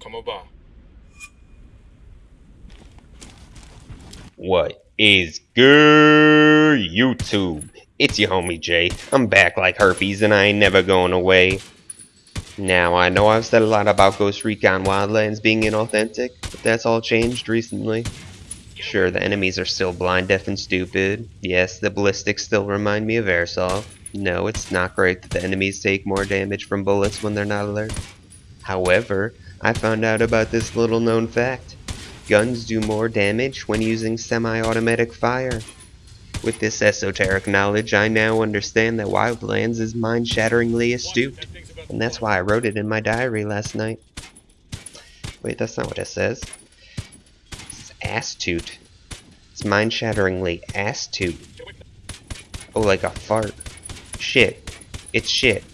Come over. What is good, YouTube? It's your homie Jay. I'm back like herpes and I ain't never going away. Now, I know I've said a lot about Ghost Recon Wildlands being inauthentic, but that's all changed recently. Sure, the enemies are still blind, deaf, and stupid. Yes, the ballistics still remind me of Airsoft. No, it's not great that the enemies take more damage from bullets when they're not alert. However, I found out about this little known fact. Guns do more damage when using semi-automatic fire. With this esoteric knowledge, I now understand that Wildlands is mind-shatteringly astute, and that's why I wrote it in my diary last night. Wait, that's not what it says. It's astute. It's mind-shatteringly astute. Oh, like a fart. Shit. It's shit.